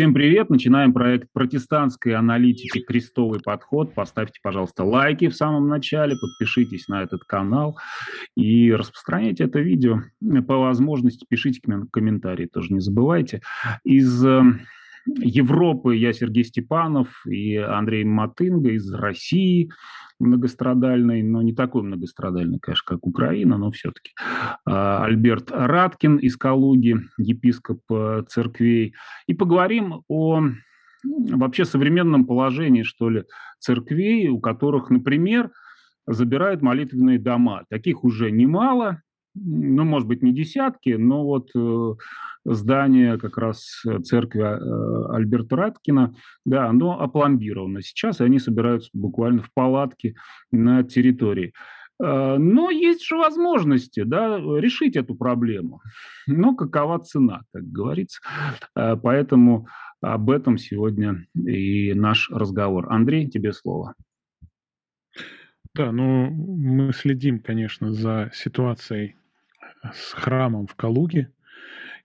Всем привет! Начинаем проект протестантской аналитики «Крестовый подход». Поставьте, пожалуйста, лайки в самом начале, подпишитесь на этот канал и распространяйте это видео. По возможности пишите комментарии, тоже не забывайте. Из э, Европы я Сергей Степанов и Андрей Матынга из России многострадальной, но не такой многострадальной, конечно, как Украина, но все-таки. А, Альберт Раткин из Калуги, епископ э, церквей. И поговорим о вообще современном положении, что ли, церквей, у которых, например, забирают молитвенные дома. Таких уже немало, ну, может быть, не десятки, но вот э, здание как раз э, церкви э, Альберта Раткина, да, оно опломбировано сейчас, и они собираются буквально в палатке на территории. Э, но есть же возможности да, решить эту проблему. Но какова цена, как говорится. Э, поэтому об этом сегодня и наш разговор. Андрей, тебе слово. Да, ну мы следим, конечно, за ситуацией с храмом в Калуге.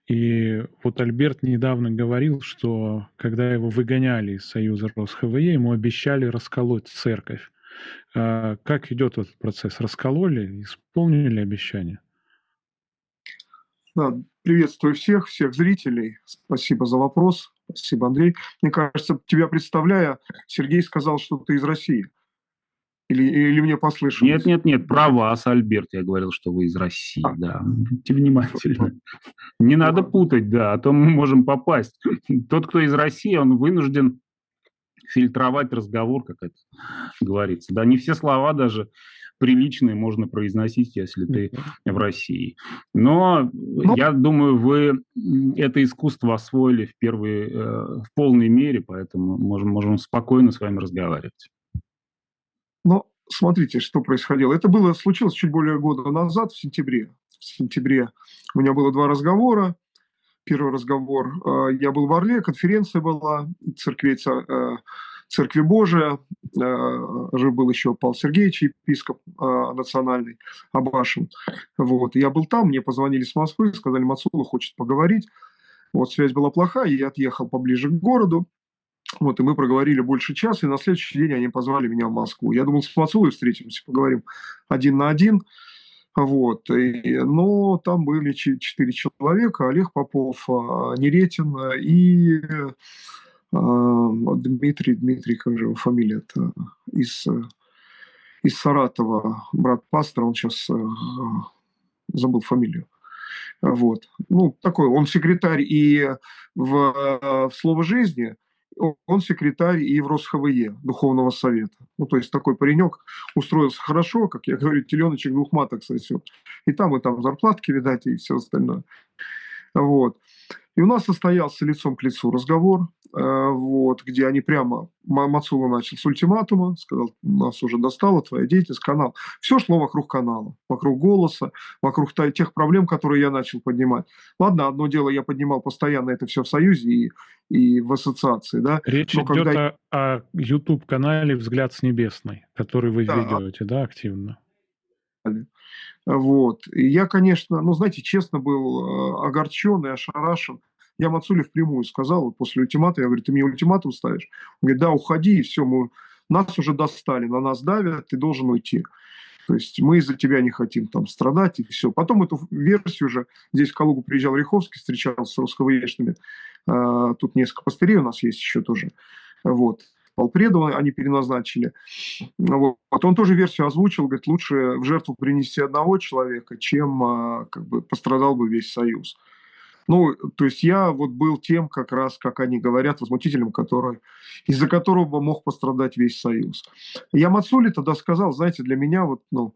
И вот Альберт недавно говорил, что когда его выгоняли из Союза РосХВЕ, ему обещали расколоть церковь. А как идет этот процесс? Раскололи? Исполнили обещание? Да, приветствую всех, всех зрителей. Спасибо за вопрос. Спасибо, Андрей. Мне кажется, тебя представляя, Сергей сказал, что ты из России. Или, или мне послышалось? Нет, нет, нет, про вас, Альберт, я говорил, что вы из России, а. да. Будьте внимательны. Не надо путать, да, а то мы можем попасть. Тот, кто из России, он вынужден фильтровать разговор, как это говорится. Да, не все слова даже приличные можно произносить, если ты в России. Но ну, я думаю, вы это искусство освоили в, первые, э, в полной мере, поэтому можем, можем спокойно с вами разговаривать. Но смотрите, что происходило. Это было случилось чуть более года назад, в сентябре. В сентябре у меня было два разговора. Первый разговор, э, я был в Орле, конференция была, церкви, э, церкви Божия, э, жив был еще Павел Сергеевич, епископ национальный, Абашин. Вот. Я был там, мне позвонили с Москвы, сказали, Мацула хочет поговорить. Вот связь была плохая, я отъехал поближе к городу. Вот, и мы проговорили больше часа, и на следующий день они позвали меня в Москву. Я думал, с Мацулой встретимся, поговорим один на один. Вот. И, но там были четыре человека, Олег Попов, а, Неретин и а, Дмитрий, Дмитрий, как же его фамилия-то, из, из Саратова, брат пастора, он сейчас а, забыл фамилию. Вот. Ну, такой, он секретарь и в, в «Слово жизни», он секретарь и в РосХВЕ, Духовного Совета. Ну, то есть такой паренек устроился хорошо, как я говорю, теленочек двух маток сосет. И там, и там зарплатки, видать, и все остальное. Вот. И у нас состоялся лицом к лицу разговор, э, вот, где они прямо, Мацула начал с ультиматума, сказал, нас уже достала твоя деятельность, канал. Все шло вокруг канала, вокруг голоса, вокруг тех проблем, которые я начал поднимать. Ладно, одно дело, я поднимал постоянно это все в Союзе и, и в ассоциации. Да? Речь Но идет когда... о, о YouTube-канале «Взгляд с небесной», который вы да. ведете, да, активно? Вот. И я, конечно, ну, знаете, честно был э, огорчен и ошарашен. Я Мацуле впрямую сказал, вот после ультимата, я говорю, ты мне ультиматум ставишь? Он говорит, да, уходи, и все, мы, нас уже достали, на нас давят, ты должен уйти. То есть мы из-за тебя не хотим там страдать и все. Потом эту версию уже, здесь в Калугу приезжал Риховский, встречался с русскоязычными, а, тут несколько пастырей у нас есть еще тоже. Вот. Полпреда они переназначили. Вот. Он тоже версию озвучил, говорит, лучше в жертву принести одного человека, чем а, как бы пострадал бы весь Союз. Ну, то есть я вот был тем, как раз, как они говорят, возмутителем, который, из-за которого мог пострадать весь Союз. Я Мацули тогда сказал, знаете, для меня вот, ну,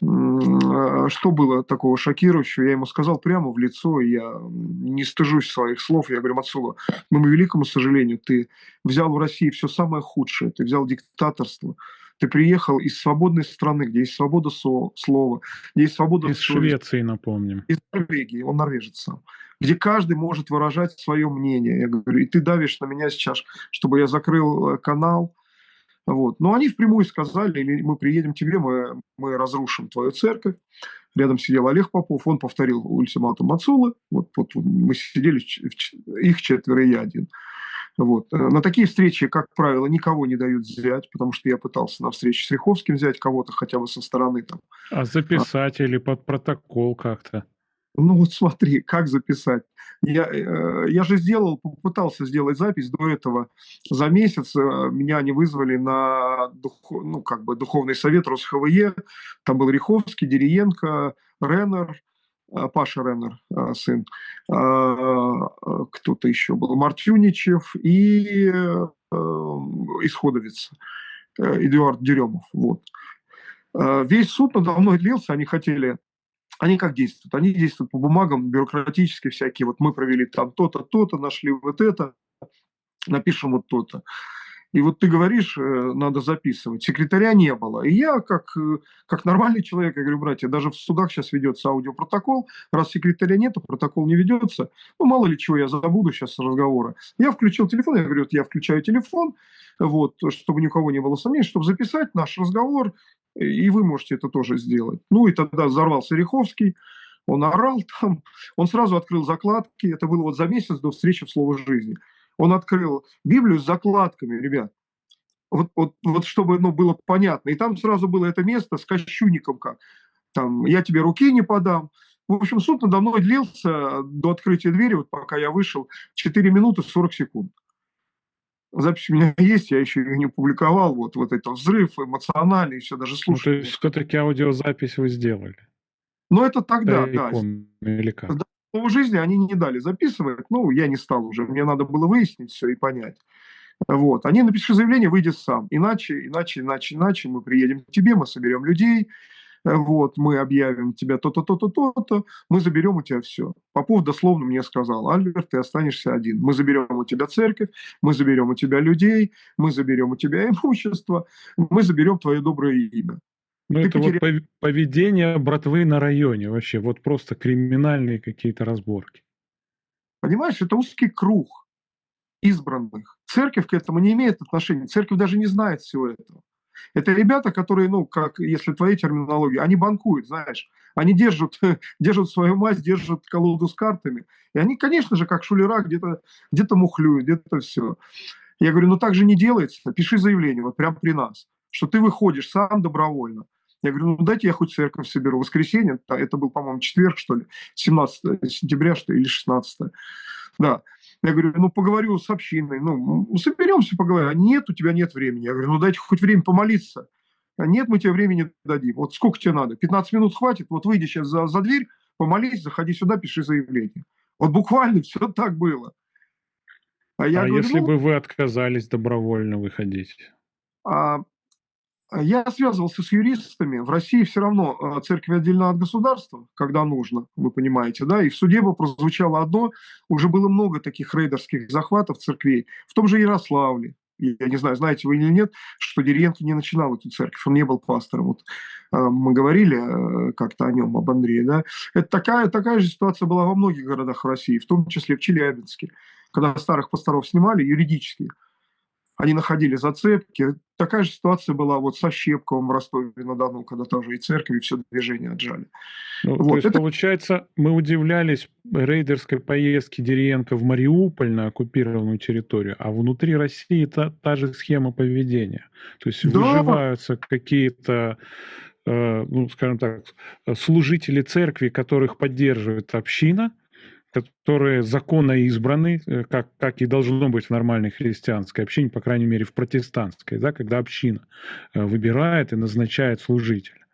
что было такого шокирующего, я ему сказал прямо в лицо, я не стыжусь своих слов, я говорю, Мацула, к моему великому сожалению, ты взял в России все самое худшее, ты взял диктаторство, ты приехал из свободной страны, где есть свобода слова, где есть свобода... Из Швеции, напомним. Из Норвегии, он норвежец сам. Где каждый может выражать свое мнение. Я говорю, и ты давишь на меня сейчас, чтобы я закрыл э, канал, Вот. Но они впрямую сказали, мы приедем к тебе, мы, мы разрушим твою церковь. Рядом сидел Олег Попов, он повторил ультиматум Мацулы. Вот, вот мы сидели, их четверо и я один. Вот. Э, на такие встречи, как правило, никого не дают взять, потому что я пытался на встрече с Риховским взять кого-то хотя бы со стороны. Там. А записать а... или под протокол как-то? Ну вот смотри, как записать. Я, э, я же сделал, попытался сделать запись до этого. За месяц э, меня они вызвали на дух, ну, как бы духовный совет РосХВЕ. Там был Риховский, Дериенко, Реннер, э, Паша Реннер, сын, кто-то еще был, Мартюничев и Исходовец, Эдуард Деремов. Вот. Весь суд надо мной длился, они хотели они как действуют? Они действуют по бумагам, бюрократически всякие. Вот мы провели там то-то, то-то, нашли вот это, напишем вот то-то. И вот ты говоришь, э, надо записывать. Секретаря не было. И я, как, э, как нормальный человек, я говорю, братья, даже в судах сейчас ведется аудиопротокол. Раз секретаря нет, протокол не ведется. Ну, мало ли чего я забуду сейчас разговора. Я включил телефон, я говорю, вот я включаю телефон, вот, чтобы ни у кого не было сомнений, чтобы записать наш разговор, и вы можете это тоже сделать. Ну и тогда взорвался Риховский, он орал там, он сразу открыл закладки, это было вот за месяц до встречи в «Слово жизни». Он открыл Библию с закладками, ребят. Вот, вот, вот чтобы ну, было понятно. И там сразу было это место с кощунником как. Там, я тебе руки не подам. В общем, суд надо мной длился до открытия двери, вот пока я вышел, 4 минуты 40 секунд. Запись у меня есть, я еще ее не публиковал. Вот, вот это взрыв эмоциональный, все даже слушать. Ну, то есть все-таки аудиозапись вы сделали? Ну, это тогда, да. Или как? В жизни они не дали записывать. Ну, я не стал уже. Мне надо было выяснить все и понять. Вот. Они напиши заявление, выйди сам. Иначе, иначе, иначе, иначе мы приедем к тебе, мы соберем людей, вот, мы объявим тебя то-то, то-то, то-то, мы заберем у тебя все. Попов дословно мне сказал, Альберт, ты останешься один. Мы заберем у тебя церковь, мы заберем у тебя людей, мы заберем у тебя имущество, мы заберем твое доброе имя. Ну, это потеря... вот поведение братвы на районе вообще, вот просто криминальные какие-то разборки. Понимаешь, это узкий круг избранных. Церковь к этому не имеет отношения. Церковь даже не знает всего этого. Это ребята, которые, ну, как, если твоей терминологии, они банкуют, знаешь. Они держат, держат свою мать, держат колоду с картами. И они, конечно же, как шулера, где-то где мухлюют, где-то все. Я говорю, ну так же не делается. Пиши заявление, вот прямо при нас, что ты выходишь сам добровольно. Я говорю, ну дайте я хоть церковь соберу. Воскресенье, это был, по-моему, четверг, что ли, 17 сентября, что ли, или 16. Да. Я говорю, ну, поговорю с общиной, ну, соберемся, поговорим. А нет, у тебя нет времени. Я говорю, ну, дайте хоть время помолиться. А нет, мы тебе времени дадим. Вот сколько тебе надо? 15 минут хватит? Вот выйди сейчас за, за дверь, помолись, заходи сюда, пиши заявление. Вот буквально все так было. А, я а говорю, если ну, бы вы отказались добровольно выходить? А, я связывался с юристами. В России все равно э, церковь отдельно от государства, когда нужно, вы понимаете, да, и в суде бы прозвучало одно, уже было много таких рейдерских захватов церквей, в том же Ярославле, я не знаю, знаете вы или нет, что Деренко не начинал эту церковь, он не был пастором. Вот, э, мы говорили э, как-то о нем, об Андрее. Да? Это такая, такая же ситуация была во многих городах России, в том числе в Челябинске, когда старых пасторов снимали юридически они находили зацепки. Такая же ситуация была вот со Щепковым в Ростове-на-Дону, когда тоже и церковь, и все движение отжали. Ну, вот. То есть, это... получается, мы удивлялись рейдерской поездке Деренко в Мариуполь на оккупированную территорию, а внутри России та, та же схема поведения. То есть да. выживаются какие-то э, ну, скажем так, служители церкви, которых поддерживает община – которые законно избраны, э, как, как и должно быть в нормальной христианской общине, по крайней мере в протестантской, да, когда община э, выбирает и назначает служителя.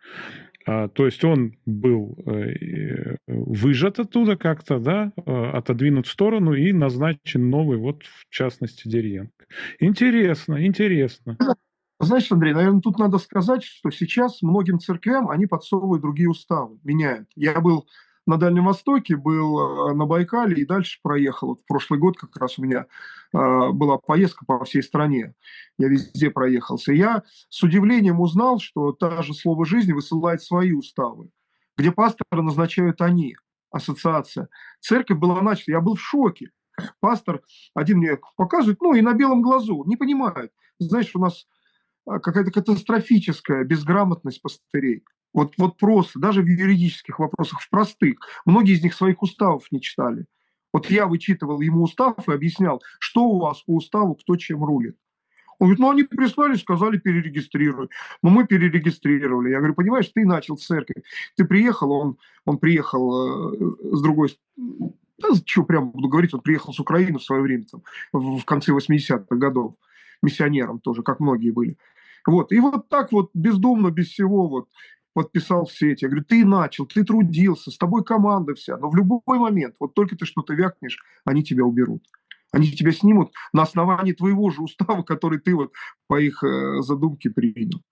А, то есть он был э, выжат оттуда как-то, да, отодвинут в сторону и назначен новый, вот в частности, Дерьенко. Интересно, интересно. Знаешь, Андрей, наверное, тут надо сказать, что сейчас многим церквям они подсовывают другие уставы, меняют. Я был на Дальнем Востоке, был э, на Байкале и дальше проехал. Вот в прошлый год как раз у меня э, была поездка по всей стране. Я везде проехался. я с удивлением узнал, что та же «Слово жизни» высылает свои уставы, где пастора назначают они, ассоциация. Церковь была начата. Я был в шоке. Пастор один мне показывает, ну и на белом глазу, не понимает. Знаешь, у нас а, какая-то катастрофическая безграмотность пастырей. Вот, вот просто, даже в юридических вопросах, в простых. Многие из них своих уставов не читали. Вот я вычитывал ему устав и объяснял, что у вас по уставу, кто чем рулит. Он говорит, ну они прислали, сказали перерегистрируй. Ну мы перерегистрировали. Я говорю, понимаешь, ты начал церковь. Ты приехал, он, он приехал э, с другой да, что прямо буду говорить, он приехал с Украины в свое время, там, в, в конце 80-х годов, миссионером тоже, как многие были. Вот, и вот так вот бездумно, без всего, вот, подписал все эти. Я говорю, ты начал, ты трудился, с тобой команда вся, но в любой момент, вот только ты что-то вякнешь, они тебя уберут. Они тебя снимут на основании твоего же устава, который ты вот по их э, задумке принял.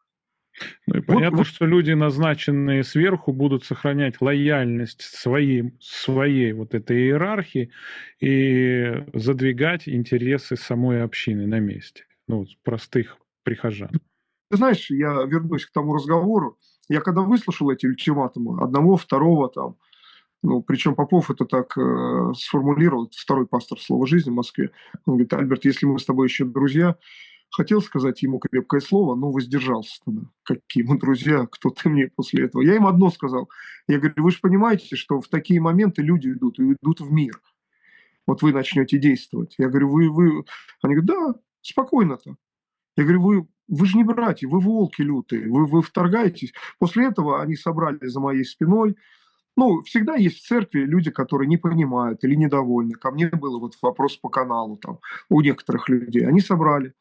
Ну и понятно, вот, что люди, назначенные сверху, будут сохранять лояльность своей, своей вот этой иерархии и задвигать интересы самой общины на месте, ну, простых прихожан. Ты знаешь, я вернусь к тому разговору. Я когда выслушал эти ультиматумы, одного, второго там, ну, причем Попов это так э, сформулировал, второй пастор Слова жизни в Москве. Он говорит, Альберт, если мы с тобой еще друзья, хотел сказать ему крепкое слово, но воздержался тогда. Какие мы друзья, кто ты мне после этого? Я им одно сказал. Я говорю, вы же понимаете, что в такие моменты люди идут, и идут в мир. Вот вы начнете действовать. Я говорю, вы, вы... Они говорят, да, спокойно-то. Я говорю, вы, вы же не братья, вы волки лютые, вы, вы вторгаетесь. После этого они собрали за моей спиной, ну, всегда есть в церкви люди, которые не понимают или недовольны. Ко мне было вот вопрос по каналу там у некоторых людей. Они собрали,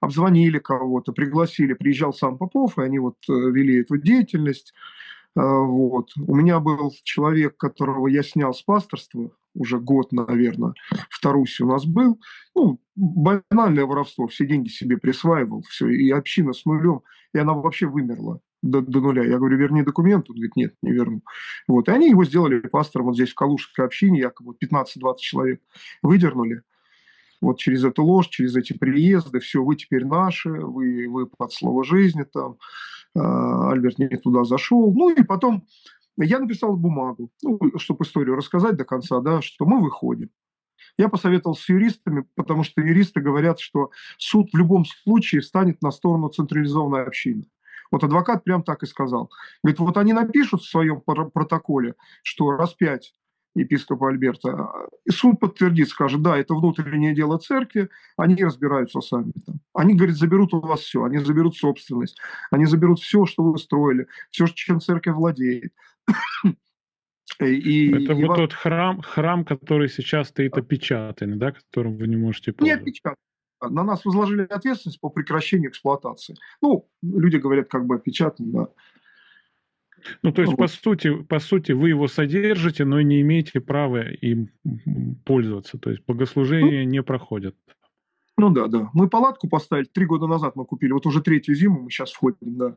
обзвонили кого-то, пригласили, приезжал сам Попов, и они вот э, вели эту деятельность. Э, вот. У меня был человек, которого я снял с пасторства, уже год, наверное, в Тарусе у нас был. Ну, банальное воровство, все деньги себе присваивал, все, и община с нулем, и она вообще вымерла до, до нуля. Я говорю, верни документ. Он говорит, нет, не верну. Вот. И они его сделали пастором вот здесь, в Калужской общине, якобы 15-20 человек выдернули. Вот через эту ложь, через эти приезды, все, вы теперь наши, вы, вы под слово жизни там, а, Альберт не туда зашел. Ну и потом я написал бумагу, ну, чтобы историю рассказать до конца, да, что мы выходим. Я посоветовал с юристами, потому что юристы говорят, что суд в любом случае станет на сторону централизованной общины. Вот адвокат прям так и сказал. Говорит, вот они напишут в своем протоколе, что распять епископа Альберта, и суд подтвердит, скажет, да, это внутреннее дело церкви, они разбираются сами там. Они, говорит, заберут у вас все, они заберут собственность, они заберут все, что вы строили, все, чем церковь владеет. И, это и вот вам... тот храм, храм, который сейчас стоит опечатанный, да, которым вы не можете пользоваться. Не опечатанный на нас возложили ответственность по прекращению эксплуатации. Ну, люди говорят, как бы опечатан, да. Ну, то есть, вот. по, сути, по сути, вы его содержите, но не имеете права им пользоваться. То есть, богослужения ну, не проходят. Ну да, да. Мы палатку поставили, три года назад мы купили, вот уже третью зиму мы сейчас входим, да,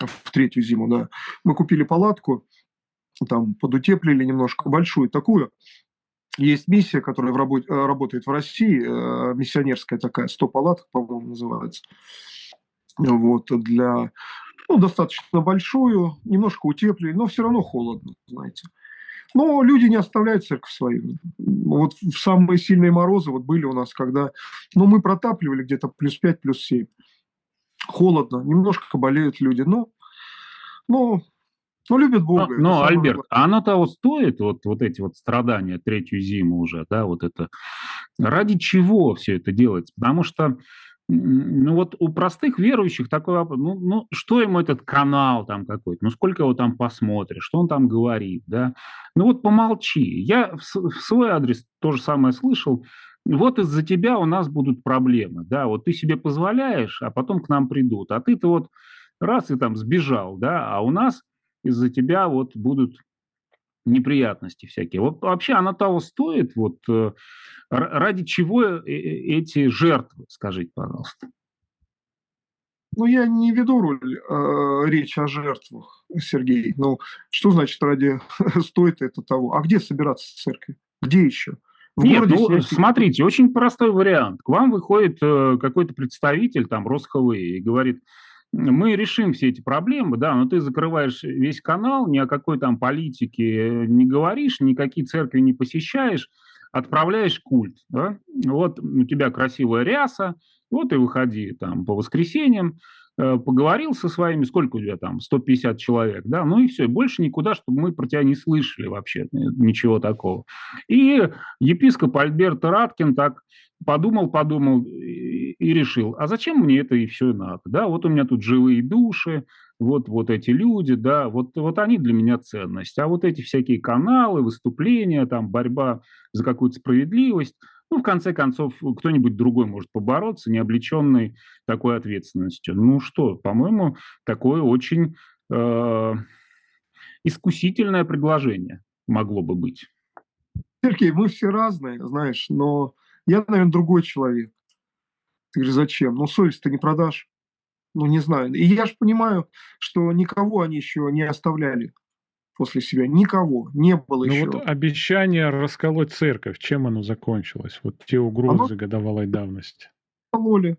в третью зиму, да. Мы купили палатку, там подутеплили немножко, большую такую, есть миссия, которая в работе, э, работает в России, э, миссионерская такая, 100 палаток, по-моему, называется. Вот, для, ну, достаточно большую, немножко утеплили, но все равно холодно, знаете. Но люди не оставляют церковь свою. Вот в самые сильные морозы вот были у нас, когда, ну, мы протапливали где-то плюс 5, плюс 7. Холодно, немножко болеют люди, но, но ну, любят Бога. Но, но Альберт, главное. а оно того стоит, вот, вот эти вот страдания третью зиму уже, да, вот это. Ради чего все это делается? Потому что ну вот у простых верующих такой вопрос, ну, ну что ему этот канал там какой-то, ну сколько его там посмотришь, что он там говорит, да, ну вот помолчи. Я в, в свой адрес то же самое слышал, вот из-за тебя у нас будут проблемы, да, вот ты себе позволяешь, а потом к нам придут, а ты-то вот раз и там сбежал, да, а у нас из-за тебя вот будут неприятности всякие. Вот вообще она того стоит, вот э, ради чего э, э, эти жертвы, скажите, пожалуйста. Ну, я не веду роль, э, речь о жертвах, Сергей. Ну, что значит ради стоит это того? А где собираться в церкви? Где еще? В Нет, ну, смотрите, очень простой вариант. К вам выходит э, какой-то представитель, там, РосХВ, и говорит, мы решим все эти проблемы, да, но ты закрываешь весь канал, ни о какой там политике не говоришь, никакие церкви не посещаешь, отправляешь культ. Да? Вот у тебя красивая ряса, Вот и выходи там по воскресеньям, э, поговорил со своими, сколько у тебя там, 150 человек, да, ну и все, больше никуда, чтобы мы про тебя не слышали вообще, ничего такого. И епископ Альберт Раткин так подумал, подумал и, решил, а зачем мне это и все надо, да, вот у меня тут живые души, вот, вот эти люди, да, вот, вот они для меня ценность. А вот эти всякие каналы, выступления, там, борьба за какую-то справедливость, ну, в конце концов, кто-нибудь другой может побороться, не облеченный такой ответственностью. Ну что, по-моему, такое очень э, искусительное предложение могло бы быть. Сергей, мы все разные, знаешь, но я, наверное, другой человек. Ты говоришь, зачем? Ну, совесть-то не продашь ну, не знаю. И я же понимаю, что никого они еще не оставляли после себя. Никого. Не было ну, еще. вот обещание расколоть церковь, чем оно закончилось? Вот те угрозы оно... годовалой давности. Кололи.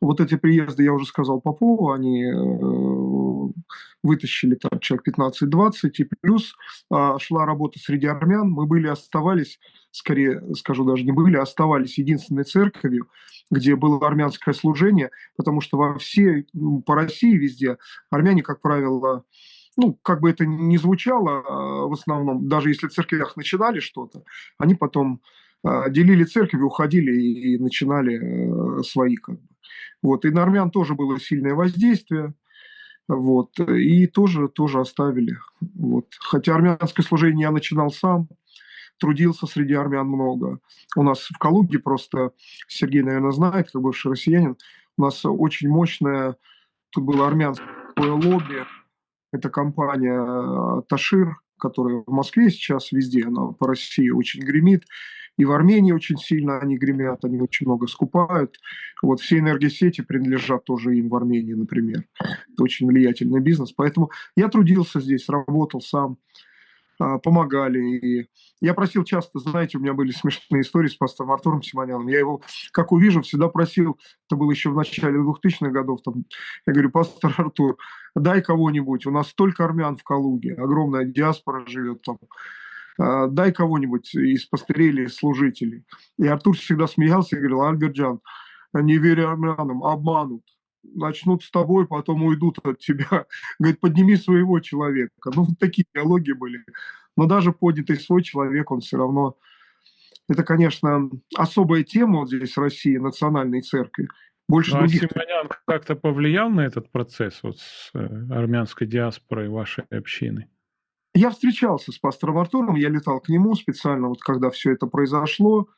Вот эти приезды, я уже сказал Попову, они э, вытащили там человек 15-20, и плюс э, шла работа среди армян. Мы были, оставались, скорее скажу даже не были, оставались единственной церковью, где было армянское служение, потому что во всей, по России везде армяне, как правило, ну, как бы это ни звучало, а, в основном, даже если в церквях начинали что-то, они потом а, делили церковь, уходили и, начинали э, свои как бы. Вот. И на армян тоже было сильное воздействие. Вот. И тоже, тоже оставили. Вот. Хотя армянское служение я начинал сам, трудился среди армян много. У нас в Калуге просто, Сергей, наверное, знает, как бывший россиянин, у нас очень мощное, тут было армянское лобби, это компания Ташир, которая в Москве сейчас везде, она по России очень гремит. И в Армении очень сильно они гремят, они очень много скупают. Вот все энергосети принадлежат тоже им в Армении, например. Это очень влиятельный бизнес. Поэтому я трудился здесь, работал сам. А, помогали. И я просил часто, знаете, у меня были смешные истории с пастором Артуром Симоняном. Я его, как увижу, всегда просил, это было еще в начале 2000-х годов, там, я говорю, пастор Артур, дай кого-нибудь, у нас столько армян в Калуге, огромная диаспора живет там, дай кого-нибудь из пастырей служителей. И Артур всегда смеялся и говорил, Альберджан, не веря армянам, обманут начнут с тобой, потом уйдут от тебя. Говорит, подними своего человека. Ну, вот такие диалоги были. Но даже поднятый свой человек, он все равно... Это, конечно, особая тема вот здесь в России, национальной церкви. Больше ну, а других... Симонян как-то повлиял на этот процесс вот с э, армянской диаспорой вашей общины? Я встречался с пастором Артуром, я летал к нему специально, вот когда все это произошло.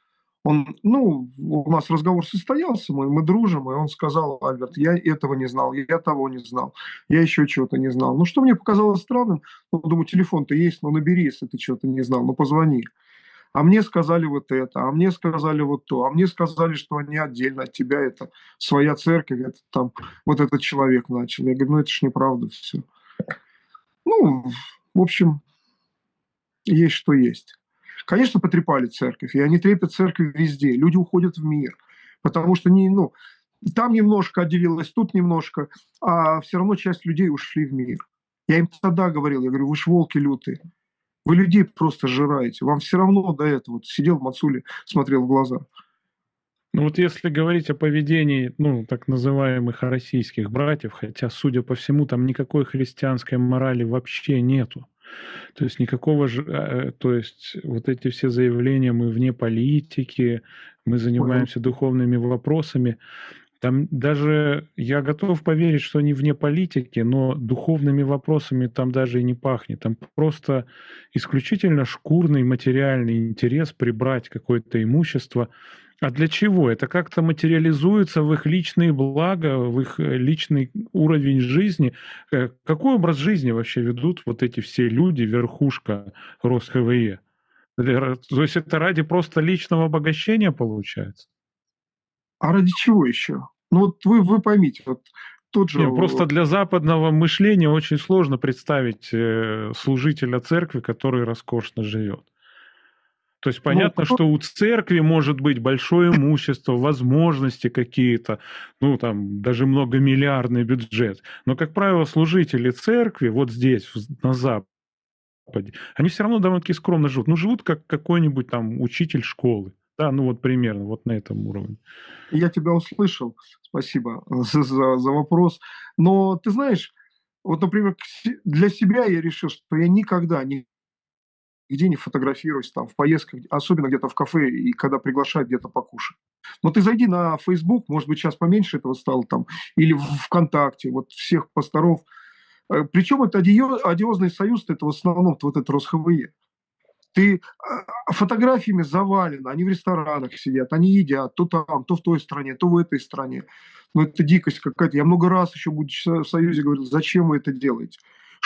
Он, ну, у нас разговор состоялся, мы, мы дружим, и он сказал, Альберт, я этого не знал, я того не знал, я еще чего-то не знал. Ну, что мне показалось странным, ну, думаю, телефон-то есть, ну, набери, если ты чего-то не знал, ну, позвони. А мне сказали вот это, а мне сказали вот то, а мне сказали, что они отдельно от тебя, это своя церковь, это там вот этот человек начал. Я говорю, ну, это ж неправда все. Ну, в общем, есть что есть. Конечно, потрепали церковь, и они трепят церковь везде. Люди уходят в мир, потому что не, ну, там немножко отделилось, тут немножко, а все равно часть людей ушли в мир. Я им тогда говорил, я говорю, вы ж волки лютые, вы людей просто жираете, вам все равно до этого. Вот сидел в Мацуле, смотрел в глаза. Ну вот если говорить о поведении, ну, так называемых российских братьев, хотя, судя по всему, там никакой христианской морали вообще нету. То есть никакого же, э, то есть вот эти все заявления, мы вне политики, мы занимаемся духовными вопросами, там даже я готов поверить, что они вне политики, но духовными вопросами там даже и не пахнет. Там просто исключительно шкурный материальный интерес прибрать какое-то имущество, а для чего? Это как-то материализуется в их личные блага, в их э, личный уровень жизни. Э, какой образ жизни вообще ведут вот эти все люди, верхушка РосХВЕ? То есть это ради просто личного обогащения получается? А ради чего еще? Ну вот вы, вы поймите, вот тот же... Не, просто для западного мышления очень сложно представить э, служителя церкви, который роскошно живет. То есть ну, понятно, ну, что у церкви может быть большое имущество, возможности какие-то, ну там даже многомиллиардный бюджет. Но, как правило, служители церкви вот здесь, на Западе, они все равно довольно-таки скромно живут. Ну, живут как какой-нибудь там учитель школы, Да, ну вот примерно, вот на этом уровне. Я тебя услышал, спасибо за, за, за вопрос. Но ты знаешь, вот, например, для себя я решил, что я никогда не нигде не фотографируюсь там в поездках, особенно где-то в кафе и когда приглашают где-то покушать. Но ты зайди на Facebook, может быть, сейчас поменьше этого стало там, или в ВКонтакте, вот всех пасторов. Э, Причем это одиозный союз, это в основном вот это РосХВЕ. Ты а, фотографиями завален, они в ресторанах сидят, они едят то там, то в той стране, то в этой стране. Ну, это дикость какая-то. Я много раз еще, будучи в Союзе, говорил, зачем вы это делаете?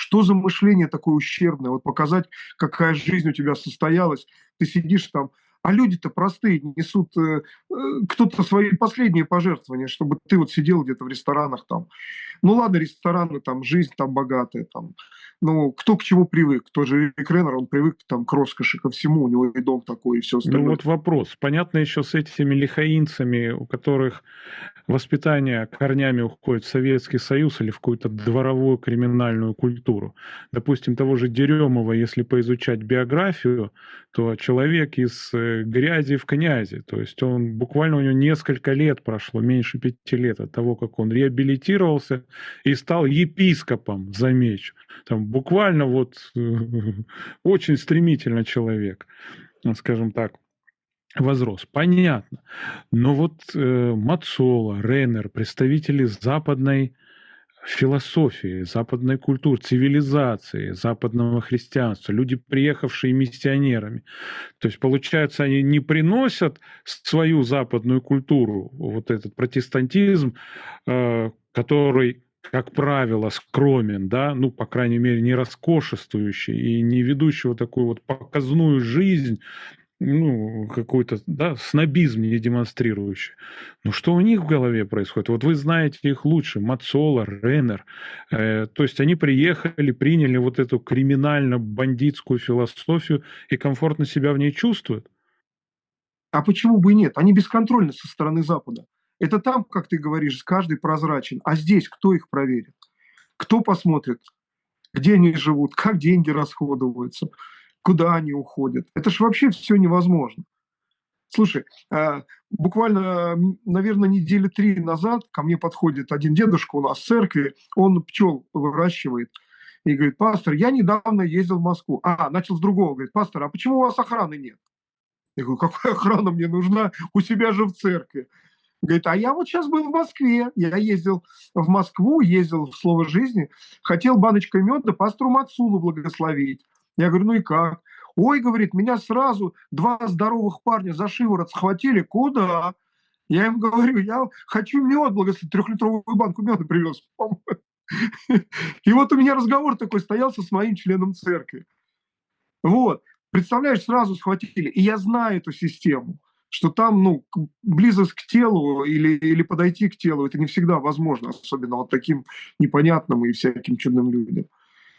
Что за мышление такое ущербное? Вот показать, какая жизнь у тебя состоялась. Ты сидишь там, а люди-то простые, несут э, э, кто-то свои последние пожертвования, чтобы ты вот сидел где-то в ресторанах там. Ну ладно, рестораны, там, жизнь там богатая, там. Ну, кто к чему привык? Тот же Рик Реннер, он привык там к роскоши, ко всему, у него и дом такой, и все ну остальное. Ну вот вопрос. Понятно еще с этими лихаинцами, у которых воспитание корнями уходит в Советский Союз или в какую-то дворовую криминальную культуру. Допустим, того же Деремова, если поизучать биографию, то человек из э, грязи в князи. То есть он буквально у него несколько лет прошло, меньше пяти лет от того, как он реабилитировался и стал епископом, замечу. Там буквально вот очень стремительно человек, скажем так возрос. Понятно. Но вот э, Мацола, Реннер, представители западной философии, западной культуры, цивилизации, западного христианства, люди, приехавшие миссионерами. То есть, получается, они не приносят свою западную культуру, вот этот протестантизм, э, который как правило, скромен, да, ну, по крайней мере, не роскошествующий и не ведущего такую вот показную жизнь, ну, какой-то, да, снобизм не демонстрирующий. Но что у них в голове происходит? Вот вы знаете их лучше, Мацола, Реннер. Э, то есть они приехали, приняли вот эту криминально-бандитскую философию и комфортно себя в ней чувствуют. А почему бы и нет? Они бесконтрольны со стороны Запада. Это там, как ты говоришь, каждый прозрачен. А здесь кто их проверит? Кто посмотрит, где они живут, как деньги расходуются? Куда они уходят. Это же вообще все невозможно. Слушай, э, буквально, наверное, недели три назад ко мне подходит один дедушка у нас в церкви, он пчел выращивает, и говорит, пастор, я недавно ездил в Москву. А, начал с другого, говорит, пастор, а почему у вас охраны нет? Я говорю, какая охрана мне нужна? У себя же в церкви. Говорит, а я вот сейчас был в Москве, я ездил в Москву, ездил в Слово жизни, хотел баночкой меда пастору Мацулу благословить. Я говорю, ну и как? Ой, говорит, меня сразу два здоровых парня за шиворот схватили. Куда? Я им говорю, я хочу мед, благословить, трехлитровую банку меда привез. И вот у меня разговор такой стоялся с моим членом церкви. Вот. Представляешь, сразу схватили. И я знаю эту систему, что там, ну, близость к телу или, или подойти к телу, это не всегда возможно, особенно вот таким непонятным и всяким чудным людям.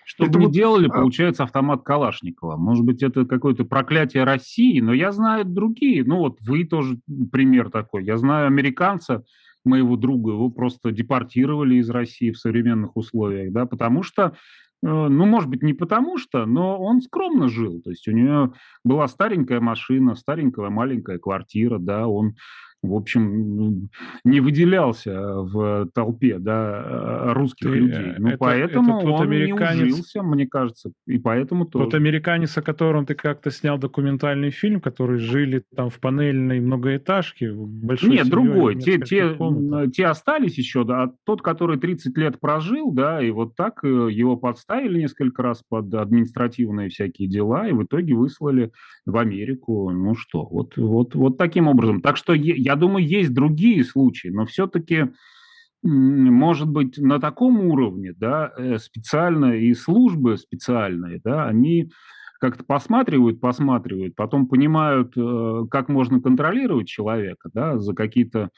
Что это бы вот, делали, а получается автомат Калашникова. Может быть, это какое-то проклятие России, но я знаю другие. Ну вот вы тоже пример такой. Я знаю американца, моего друга, его просто депортировали из России в современных условиях, да, потому что э, ну, может быть, не потому что, но он скромно жил. То есть у него была старенькая машина, старенькая маленькая квартира, да, он в общем, не выделялся в толпе да, русских Ты, людей. Ну, это, поэтому это тот он американец, не ужился, мне кажется, и поэтому тоже. Тот американец, о котором ты как-то снял документальный фильм, который жили там в панельной многоэтажке, большой Нет, другой. Те, те, те остались еще, да, а тот, который 30 лет прожил, да, и вот так э, его подставили несколько раз под административные всякие дела, и в итоге выслали в Америку. Ну что, вот, вот, вот таким образом. Так что я думаю, есть другие случаи, но все-таки, может быть, на таком уровне, да, э, специально и службы специальные, да, они как-то посматривают, посматривают, потом понимают, э, как можно контролировать человека, да, за какие-то,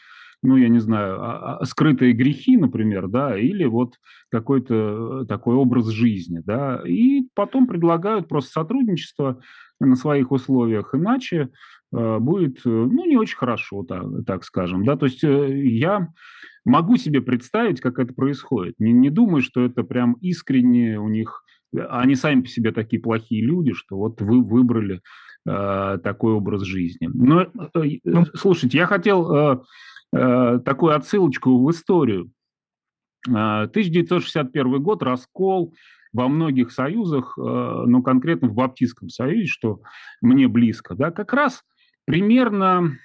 ну, я не знаю, а, а, скрытые грехи, например, да, или вот какой-то такой образ жизни, да, и потом предлагают просто сотрудничество на своих условиях, иначе Э, будет, э, ну, не очень хорошо, так, так скажем, да, то есть э, я могу себе представить, как это происходит, не, не думаю, что это прям искренне у них, они сами по себе такие плохие люди, что вот вы выбрали такой образ жизни. Но, ну, слушайте, я хотел такую отсылочку в историю. 1961 год, раскол во многих союзах, но конкретно в Баптистском союзе, что мне близко, да, как раз примерно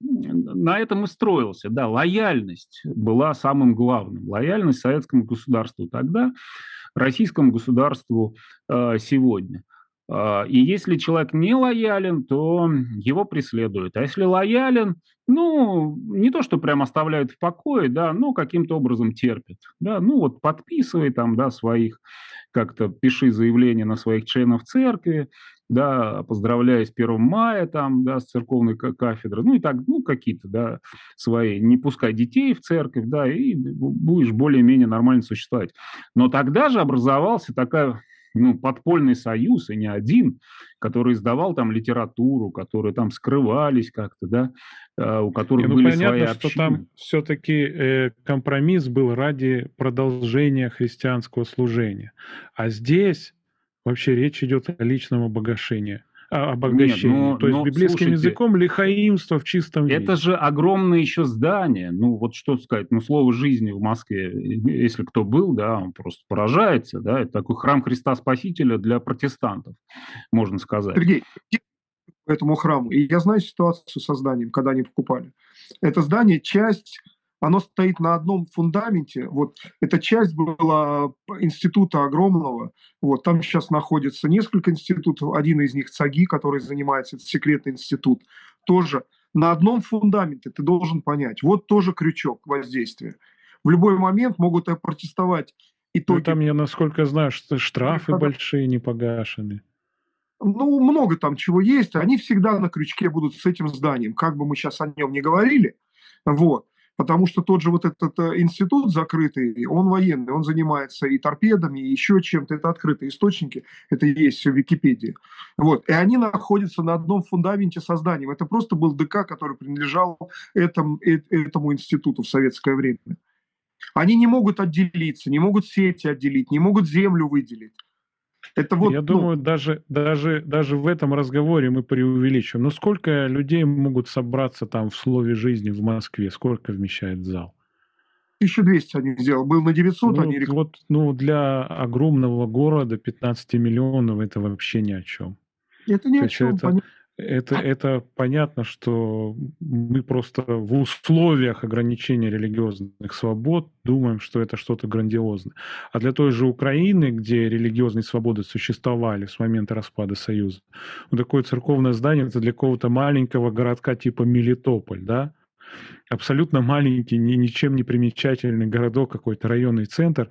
на этом и строился. Да, лояльность была самым главным. Лояльность советскому государству тогда, российскому государству э, сегодня. Э, и если человек не лоялен, то его преследуют. А если лоялен, ну, не то, что прям оставляют в покое, да, но каким-то образом терпят. Да, ну вот подписывай там, да, своих, как-то пиши заявление на своих членов церкви, да, поздравляя с 1 мая, там, да, с церковной кафедры, ну и так, ну, какие-то, да, свои, не пускай детей в церковь, да, и будешь более-менее нормально существовать. Но тогда же образовался такая ну, подпольный союз, и не один, который издавал там литературу, которые там скрывались как-то, да, а, у которых ну, были понятно, свои общины. что там все-таки э, компромисс был ради продолжения христианского служения. А здесь Вообще речь идет о личном обогащении. О обогащении. Нет, ну, То есть но, библейским слушайте, языком лихаимство в чистом виде. Это же огромное еще здание. Ну вот что сказать, ну слово жизни в Москве, если кто был, да, он просто поражается, да, это такой храм Христа Спасителя для протестантов, можно сказать. Сергей, этому храму. И я знаю ситуацию со зданием, когда они покупали. Это здание часть оно стоит на одном фундаменте. Вот эта часть была института огромного. Вот там сейчас находится несколько институтов. Один из них ЦАГИ, который занимается, это секретный институт, тоже на одном фундаменте ты должен понять. Вот тоже крючок воздействия. В любой момент могут протестовать итоги. Ну, там, я насколько знаю, что штрафы большие не погашены. Ну, много там чего есть. Они всегда на крючке будут с этим зданием. Как бы мы сейчас о нем не говорили. Вот. Потому что тот же вот этот э, институт закрытый, он военный, он занимается и торпедами, и еще чем-то. Это открытые источники, это есть в Википедии. Вот. И они находятся на одном фундаменте созданием. Это просто был ДК, который принадлежал этому, э, этому институту в советское время. Они не могут отделиться, не могут сети отделить, не могут землю выделить. Это вот, Я ну... думаю, даже, даже, даже в этом разговоре мы преувеличиваем. Но сколько людей могут собраться там в слове жизни в Москве? Сколько вмещает зал? 1200 они сделали. Был на 900, ну, они... Вот, ну, для огромного города 15 миллионов это вообще ни о чем. Это ни о чем, это, понятно. Это, это понятно, что мы просто в условиях ограничения религиозных свобод думаем, что это что-то грандиозное. А для той же Украины, где религиозные свободы существовали с момента распада Союза, вот такое церковное здание это для какого-то маленького городка типа Мелитополь, да, абсолютно маленький, ничем не примечательный городок, какой-то районный центр,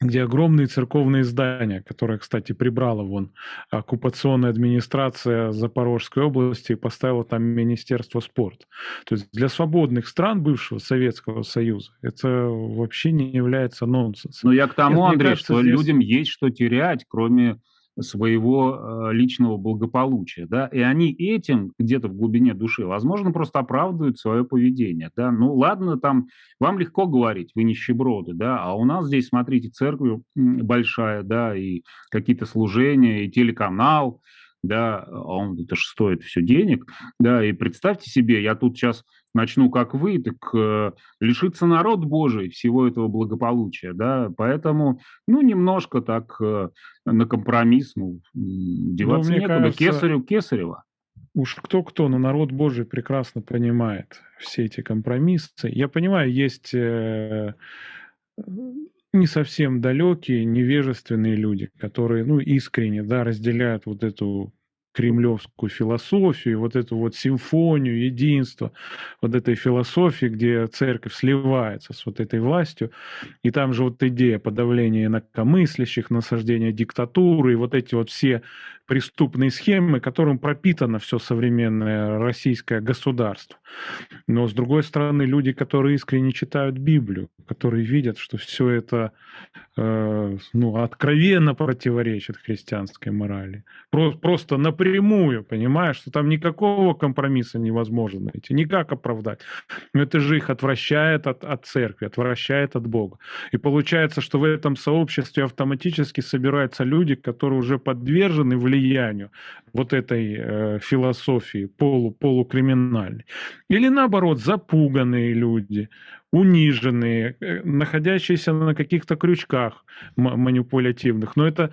где огромные церковные здания, которые, кстати, прибрала вон оккупационная администрация Запорожской области и поставила там Министерство спорта. То есть для свободных стран бывшего Советского Союза это вообще не является нонсенсом. Но я к тому, Нет, Андрей, кажется, что здесь... людям есть что терять, кроме своего э, личного благополучия, да, и они этим где-то в глубине души, возможно, просто оправдывают свое поведение, да, ну ладно, там, вам легко говорить, вы нищеброды, да, а у нас здесь, смотрите, церковь большая, да, и какие-то служения, и телеканал, да, а он это же стоит все денег, да, и представьте себе, я тут сейчас начну как вы, так э, лишится народ Божий всего этого благополучия, да, поэтому, ну, немножко так э, на компромисс, ну, деваться ну, некуда, кажется, кесарю кесарева. Уж кто-кто, но народ Божий прекрасно понимает все эти компромиссы. Я понимаю, есть э, не совсем далекие, невежественные люди, которые, ну, искренне, да, разделяют вот эту кремлевскую философию, вот эту вот симфонию, единство вот этой философии, где церковь сливается с вот этой властью, и там же вот идея подавления инакомыслящих, насаждения диктатуры, и вот эти вот все преступные схемы, которым пропитано все современное российское государство. Но, с другой стороны, люди, которые искренне читают Библию, которые видят, что все это э, ну, откровенно противоречит христианской морали. Про, просто напрямую напрямую, понимаешь, что там никакого компромисса невозможно найти, никак оправдать. Но это же их отвращает от, от церкви, отвращает от Бога. И получается, что в этом сообществе автоматически собираются люди, которые уже подвержены влиянию вот этой э, философии полу, полукриминальной. Или наоборот, запуганные люди, униженные, э, находящиеся на каких-то крючках манипулятивных. Но это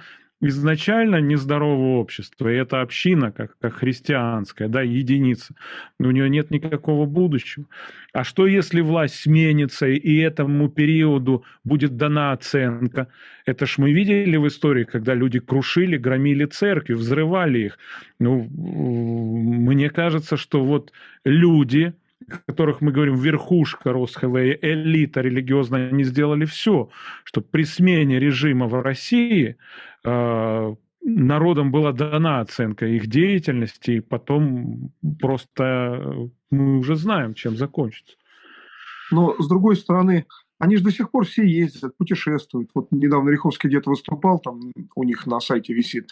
изначально нездоровое общество, и эта община, как, как христианская, да, единица, у нее нет никакого будущего. А что если власть сменится, и этому периоду будет дана оценка? Это ж мы видели в истории, когда люди крушили, громили церкви, взрывали их. Ну, мне кажется, что вот люди, которых мы говорим верхушка Росхве, элита религиозная, они сделали все, чтобы при смене режима в России э, народам была дана оценка их деятельности, и потом просто мы уже знаем, чем закончится. Но, с другой стороны, они же до сих пор все ездят, путешествуют. Вот недавно Риховский где-то выступал, там у них на сайте висит,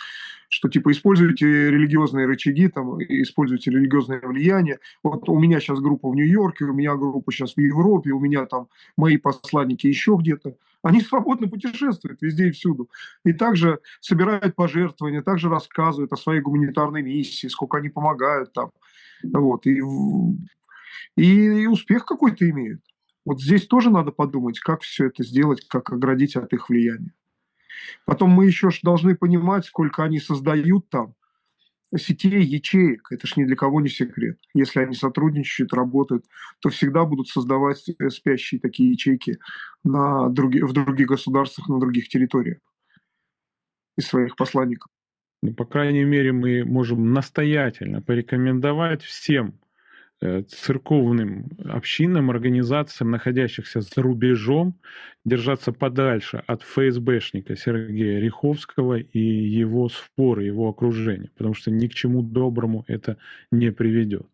что типа используйте религиозные рычаги, там, используйте религиозное влияние. Вот у меня сейчас группа в Нью-Йорке, у меня группа сейчас в Европе, у меня там мои посланники еще где-то. Они свободно путешествуют везде и всюду. И также собирают пожертвования, также рассказывают о своей гуманитарной миссии, сколько они помогают там. Вот. И, и, и успех какой-то имеют. Вот здесь тоже надо подумать, как все это сделать, как оградить от их влияния. Потом мы еще должны понимать, сколько они создают там сетей, ячеек. Это ж ни для кого не секрет. Если они сотрудничают, работают, то всегда будут создавать э, спящие такие ячейки на други, в других государствах, на других территориях из своих посланников. Ну, по крайней мере, мы можем настоятельно порекомендовать всем церковным общинам, организациям, находящихся за рубежом, держаться подальше от ФСБшника Сергея Риховского и его споры, его окружения, потому что ни к чему доброму это не приведет.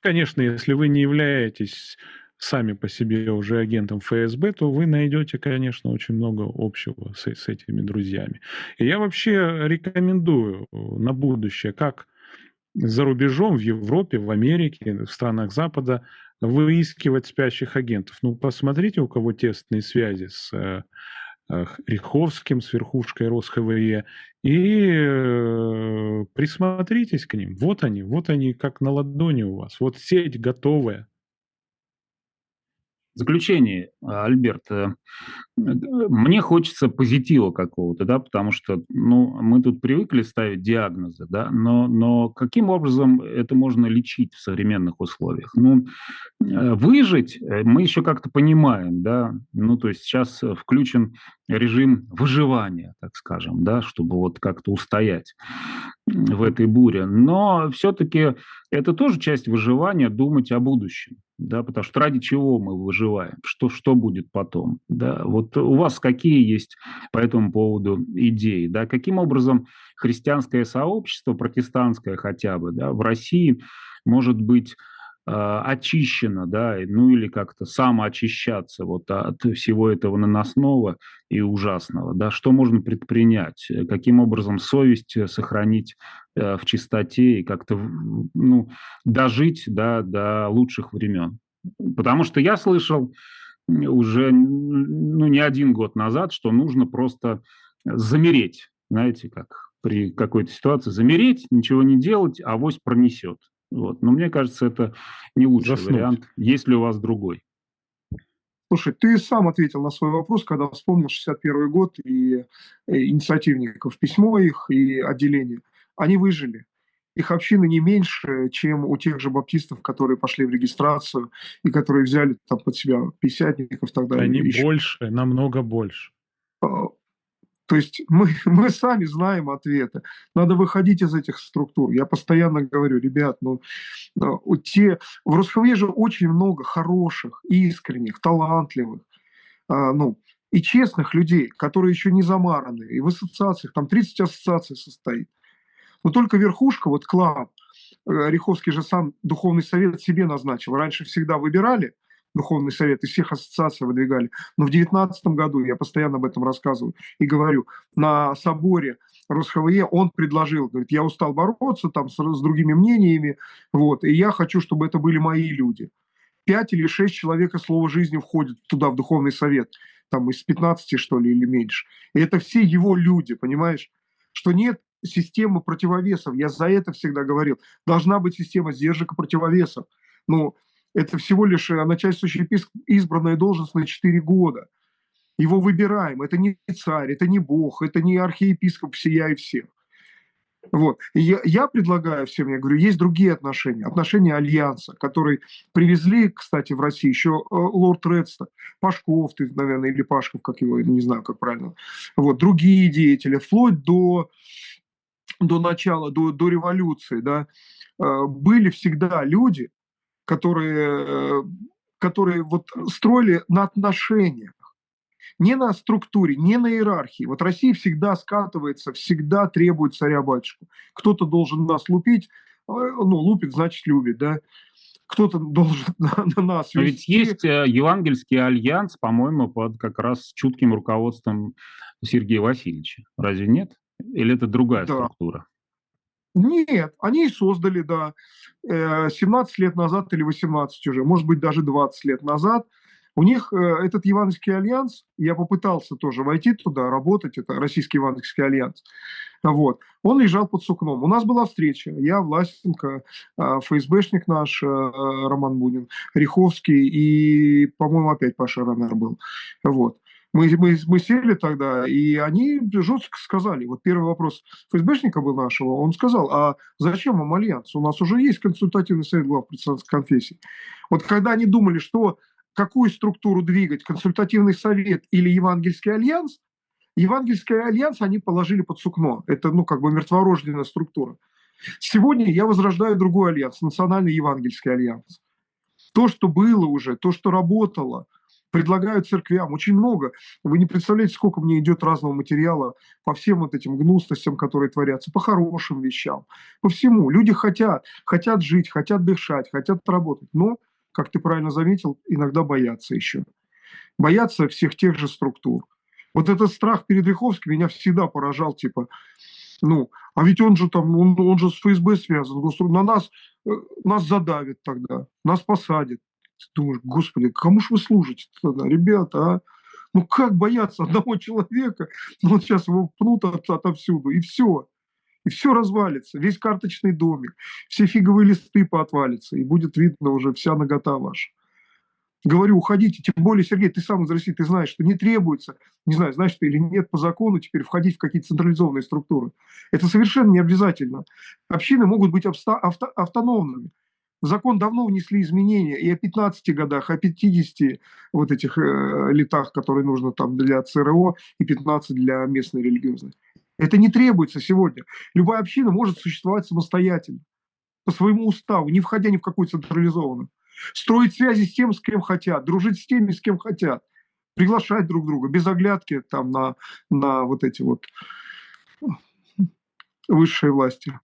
Конечно, если вы не являетесь сами по себе уже агентом ФСБ, то вы найдете, конечно, очень много общего с, с этими друзьями. И я вообще рекомендую на будущее, как за рубежом, в Европе, в Америке, в странах Запада выискивать спящих агентов. Ну, посмотрите, у кого тесные связи с э, э Риховским, с верхушкой РосХВЕ, и э, присмотритесь к ним. Вот они, вот они, как на ладони у вас. Вот сеть готовая. Заключение, Альберт, э, мне хочется позитива какого-то, да, потому что, ну, мы тут привыкли ставить диагнозы, да, но, но каким образом это можно лечить в современных условиях? Ну, э, выжить э, мы еще как-то понимаем, да, ну, то есть сейчас включен режим выживания, так скажем, да, чтобы вот как-то устоять в этой буре. Но все-таки это тоже часть выживания, думать о будущем, да, потому что ради чего мы выживаем, что, что будет потом, да. Вот у вас какие есть по этому поводу идеи, да, каким образом христианское сообщество, протестантское хотя бы, да, в России может быть а, очищено, да, ну или как-то самоочищаться вот от всего этого наносного и ужасного, да, что можно предпринять, каким образом совесть сохранить э, в чистоте и как-то, ну, дожить, да, до лучших времен. Потому что я слышал уже, ну, не один год назад, что нужно просто замереть, знаете, как при какой-то ситуации, замереть, ничего не делать, а авось пронесет. Вот. Но мне кажется, это не лучший Заснуть. вариант. Есть ли у вас другой? Слушай, ты сам ответил на свой вопрос, когда вспомнил 61 год и, и инициативников, письмо их и отделение. Они выжили. Их общины не меньше, чем у тех же баптистов, которые пошли в регистрацию и которые взяли там под себя пятидесятников и так далее. Они еще. больше, намного больше. То есть мы, мы сами знаем ответы. Надо выходить из этих структур. Я постоянно говорю, ребят, ну, ну те, в Росхве же очень много хороших, искренних, талантливых, а, ну, и честных людей, которые еще не замараны. И в ассоциациях, там 30 ассоциаций состоит. Но только верхушка, вот клан, э, Риховский же сам духовный совет себе назначил. Раньше всегда выбирали Духовный совет, из всех ассоциаций выдвигали. Но в 2019 году, я постоянно об этом рассказываю и говорю, на соборе РосХВЕ он предложил, говорит, я устал бороться там с, с другими мнениями, вот, и я хочу, чтобы это были мои люди. Пять или шесть человек из слова жизни входят туда, в Духовный совет, там из 15, что ли, или меньше. И это все его люди, понимаешь? Что нет системы противовесов. Я за это всегда говорил. Должна быть система сдержек и противовесов. Ну, это всего лишь э, начальствующий епископ, избранная должность на 4 года. Его выбираем. Это не царь, это не бог, это не архиепископ всея и всех. Вот. И я, я предлагаю всем, я говорю, есть другие отношения, отношения альянса, которые привезли, кстати, в Россию еще э, лорд Редста, Пашков, ты, наверное, или Пашков, как его, не знаю, как правильно, вот, другие деятели, вплоть до, до начала, до, до революции, да, э, были всегда люди, которые, э, которые вот строили на отношениях, не на структуре, не на иерархии. Вот Россия всегда скатывается, всегда требует царя-батюшку. Кто-то должен нас лупить, э, ну, лупит, значит, любит, да. Кто-то должен на, на нас Но ведь есть э, Евангельский альянс, по-моему, под как раз чутким руководством Сергея Васильевича. Разве нет? Или это другая да. структура? Нет, они и создали, да, 17 э, лет назад или 18 уже, может быть, даже 20 лет назад. У них э, этот Евангельский альянс, я попытался тоже войти туда, работать, это Российский Евангельский альянс, вот, он лежал под сукном. У нас была встреча, я, Власенко, э, ФСБшник наш, Роман Бунин, Ряховский и, по-моему, опять Паша Ранер был, вот. Мы, мы, мы сели тогда, и они жестко сказали, вот первый вопрос ФСБшника был нашего, он сказал, а зачем вам альянс? У нас уже есть консультативный совет глав протестантских конфессий. Вот когда они думали, что какую структуру двигать, консультативный совет или евангельский альянс, евангельский альянс они положили под сукно. Это, ну, как бы мертворожденная структура. Сегодня я возрождаю другой альянс, национальный евангельский альянс. То, что было уже, то, что работало – предлагают церквям очень много. Вы не представляете, сколько мне идет разного материала по всем вот этим гнусностям, которые творятся, по хорошим вещам, по всему. Люди хотят, хотят жить, хотят дышать, хотят работать, но, как ты правильно заметил, иногда боятся еще. Боятся всех тех же структур. Вот этот страх перед Риховским меня всегда поражал, типа, ну, а ведь он же там, он, он же с ФСБ связан, на нас, э, нас задавит тогда, нас посадят. Ты думаешь, господи, кому же вы служите тогда, ребята, а? Ну как бояться одного человека? Ну вот сейчас его пнут от, отовсюду, и все. И все развалится, весь карточный домик, все фиговые листы поотвалятся, и будет видно уже вся нагота ваша. Говорю, уходите, тем более, Сергей, ты сам из России, ты знаешь, что не требуется, не знаю, знаешь ты или нет, по закону теперь входить в какие-то централизованные структуры. Это совершенно не обязательно. Общины могут быть авто, авто, автономными. В закон давно внесли изменения и о 15 годах, о 50 вот этих э, летах, которые нужно там для ЦРО, и 15 для местной религиозной. Это не требуется сегодня. Любая община может существовать самостоятельно, по своему уставу, не входя ни в какую централизованную. Строить связи с тем, с кем хотят, дружить с теми, с кем хотят, приглашать друг друга, без оглядки там на, на вот эти вот высшие власти.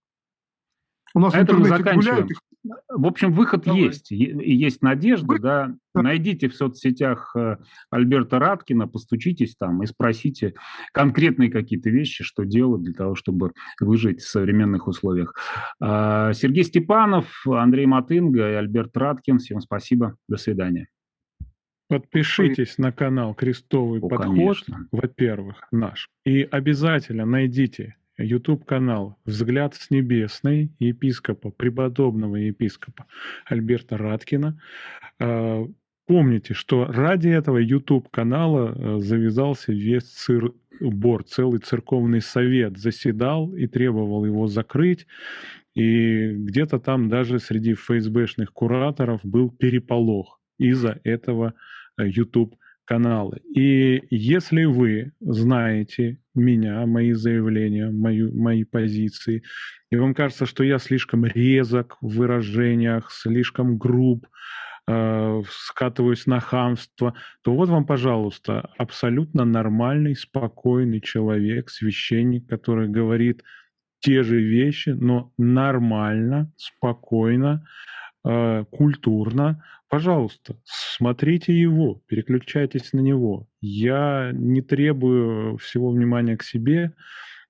У нас а в интернете гуляют, их в общем, выход Давай. есть, есть надежда, Вы... да. Найдите в соцсетях э, Альберта Раткина, постучитесь там и спросите конкретные какие-то вещи, что делать для того, чтобы выжить в современных условиях. А, Сергей Степанов, Андрей Матынга и Альберт Раткин. Всем спасибо. До свидания. Подпишитесь на канал Крестовый О, подход, во-первых, наш. И обязательно найдите YouTube-канал «Взгляд с небесной» епископа, преподобного епископа Альберта Раткина. А, помните, что ради этого YouTube-канала э, завязался весь цир бор, целый церковный совет заседал и требовал его закрыть. И где-то там даже среди ФСБшных кураторов был переполох из-за этого э, YouTube каналы. И если вы знаете меня, мои заявления, мою, мои позиции, и вам кажется, что я слишком резок в выражениях, слишком груб, э, скатываюсь на хамство, то вот вам, пожалуйста, абсолютно нормальный, спокойный человек, священник, который говорит те же вещи, но нормально, спокойно, э, культурно, пожалуйста, смотрите его, переключайтесь на него. Я не требую всего внимания к себе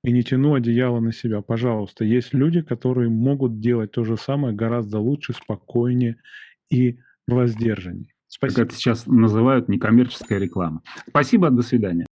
и не тяну одеяло на себя. Пожалуйста, есть люди, которые могут делать то же самое гораздо лучше, спокойнее и воздержаннее. Как Спасибо. это сейчас называют некоммерческая реклама. Спасибо, до свидания.